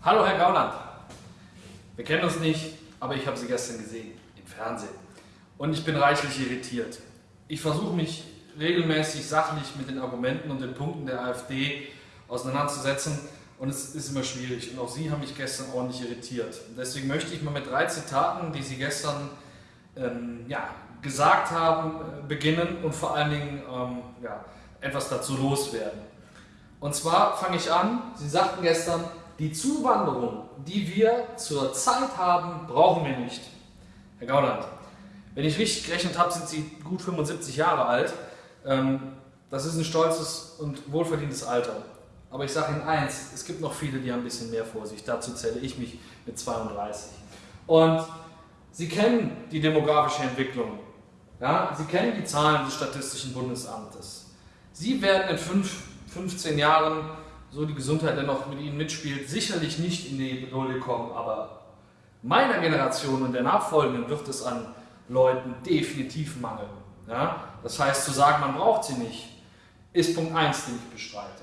Hallo Herr Gauland. Wir kennen uns nicht, aber ich habe Sie gestern gesehen im Fernsehen. Und ich bin reichlich irritiert. Ich versuche mich regelmäßig sachlich mit den Argumenten und den Punkten der AfD auseinanderzusetzen und es ist immer schwierig. Und auch Sie haben mich gestern ordentlich irritiert. Und deswegen möchte ich mal mit drei Zitaten, die Sie gestern ähm, ja, gesagt haben, äh, beginnen und vor allen Dingen ähm, ja, etwas dazu loswerden. Und zwar fange ich an, Sie sagten gestern, die Zuwanderung, die wir zur Zeit haben, brauchen wir nicht. Herr Gauland, wenn ich richtig gerechnet habe, sind Sie gut 75 Jahre alt. Ähm, das ist ein stolzes und wohlverdientes Alter. Aber ich sage Ihnen eins, es gibt noch viele, die haben ein bisschen mehr vor sich. Dazu zähle ich mich mit 32. Und Sie kennen die demografische Entwicklung. Ja? Sie kennen die Zahlen des Statistischen Bundesamtes. Sie werden in fünf, 15 Jahren, so die Gesundheit dennoch mit Ihnen mitspielt, sicherlich nicht in die Null kommen. Aber meiner Generation und der nachfolgenden wird es an Leuten definitiv mangeln. Ja? Das heißt, zu sagen, man braucht sie nicht, ist Punkt 1, den ich bestreite.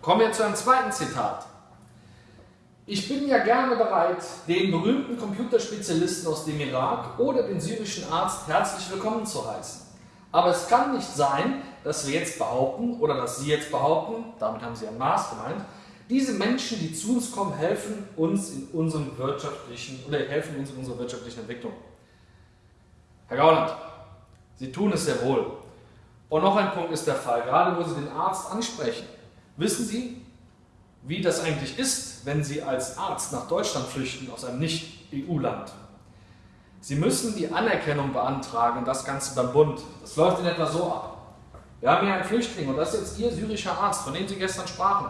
Kommen wir zu einem zweiten Zitat. Ich bin ja gerne bereit, den berühmten Computerspezialisten aus dem Irak oder den syrischen Arzt herzlich willkommen zu heißen. Aber es kann nicht sein, dass wir jetzt behaupten, oder dass Sie jetzt behaupten, damit haben Sie ein Maß gemeint, diese Menschen, die zu uns kommen, helfen uns in unserem wirtschaftlichen, oder helfen uns in unserer wirtschaftlichen Entwicklung. Herr Gauland, Sie tun es sehr wohl. Und noch ein Punkt ist der Fall, gerade wo Sie den Arzt ansprechen. Wissen Sie, wie das eigentlich ist, wenn Sie als Arzt nach Deutschland flüchten aus einem Nicht-EU-Land? Sie müssen die Anerkennung beantragen, das Ganze beim Bund. Das läuft in etwa so ab. Wir haben hier einen Flüchtling und das ist jetzt Ihr syrischer Arzt, von dem Sie gestern sprachen.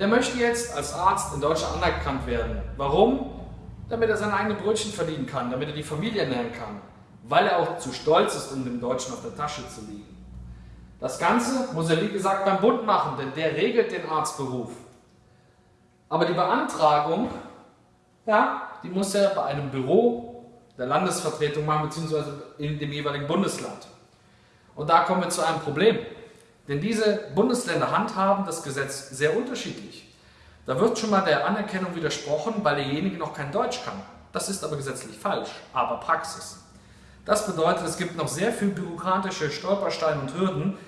Der möchte jetzt als Arzt in Deutschland anerkannt werden. Warum? Damit er seine eigenen Brötchen verdienen kann, damit er die Familie ernähren kann, weil er auch zu stolz ist, um dem Deutschen auf der Tasche zu liegen. Das Ganze muss er, wie gesagt, beim Bund machen, denn der regelt den Arztberuf. Aber die Beantragung, ja, die muss er bei einem Büro der Landesvertretung machen, beziehungsweise in dem jeweiligen Bundesland. Und da kommen wir zu einem Problem. Denn diese Bundesländer handhaben das Gesetz sehr unterschiedlich. Da wird schon mal der Anerkennung widersprochen, weil derjenige noch kein Deutsch kann. Das ist aber gesetzlich falsch, aber Praxis. Das bedeutet, es gibt noch sehr viel bürokratische Stolpersteine und Hürden,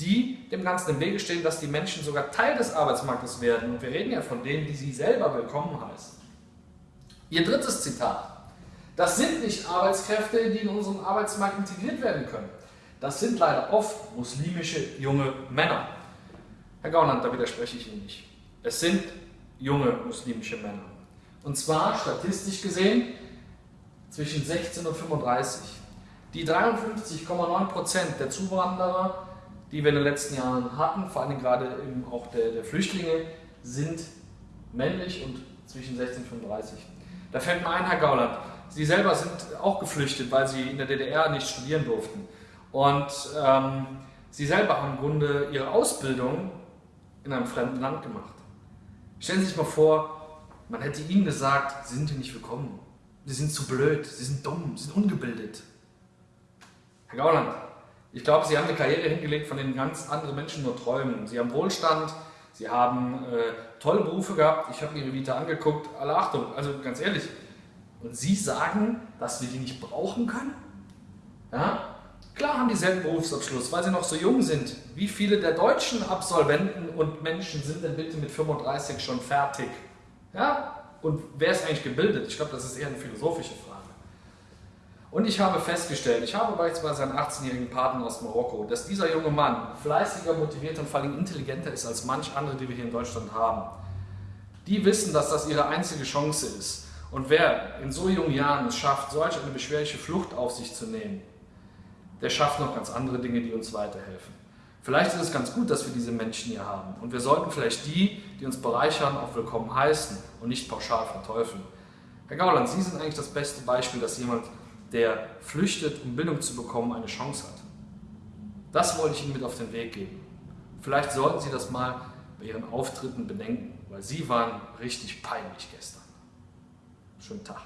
die dem Ganzen im Wege stehen, dass die Menschen sogar Teil des Arbeitsmarktes werden. Und wir reden ja von denen, die sie selber willkommen heißen. Ihr drittes Zitat. Das sind nicht Arbeitskräfte, die in unseren Arbeitsmarkt integriert werden können. Das sind leider oft muslimische junge Männer. Herr Gauland, da widerspreche ich Ihnen nicht. Es sind junge muslimische Männer. Und zwar statistisch gesehen zwischen 16 und 35. Die 53,9% der Zuwanderer die wir in den letzten Jahren hatten, vor allem gerade eben auch der, der Flüchtlinge, sind männlich und zwischen 16 und 35. Da fällt mir ein, Herr Gauland, Sie selber sind auch geflüchtet, weil Sie in der DDR nicht studieren durften. Und ähm, Sie selber haben im Grunde Ihre Ausbildung in einem fremden Land gemacht. Stellen Sie sich mal vor, man hätte Ihnen gesagt, Sie sind hier nicht willkommen. Sie sind zu blöd, Sie sind dumm, Sie sind ungebildet. Herr Gauland, ich glaube, sie haben eine Karriere hingelegt, von denen ganz andere Menschen nur träumen. Sie haben Wohlstand, sie haben äh, tolle Berufe gehabt. Ich habe ihre Vita angeguckt. Alle Achtung, also ganz ehrlich. Und Sie sagen, dass wir die nicht brauchen können? Ja? Klar haben die selben Berufsabschluss, weil sie noch so jung sind. Wie viele der deutschen Absolventen und Menschen sind denn bitte mit 35 schon fertig? Ja? Und wer ist eigentlich gebildet? Ich glaube, das ist eher eine philosophische Frage. Und ich habe festgestellt, ich habe beispielsweise einen 18-jährigen Partner aus Marokko, dass dieser junge Mann fleißiger, motivierter und vor allem intelligenter ist als manch andere, die wir hier in Deutschland haben. Die wissen, dass das ihre einzige Chance ist. Und wer in so jungen Jahren es schafft, solch eine beschwerliche Flucht auf sich zu nehmen, der schafft noch ganz andere Dinge, die uns weiterhelfen. Vielleicht ist es ganz gut, dass wir diese Menschen hier haben. Und wir sollten vielleicht die, die uns bereichern, auch willkommen heißen und nicht pauschal verteufeln. Herr Gauland, Sie sind eigentlich das beste Beispiel, dass jemand der flüchtet, um Bildung zu bekommen, eine Chance hat. Das wollte ich Ihnen mit auf den Weg geben. Vielleicht sollten Sie das mal bei Ihren Auftritten bedenken, weil Sie waren richtig peinlich gestern. Schönen Tag.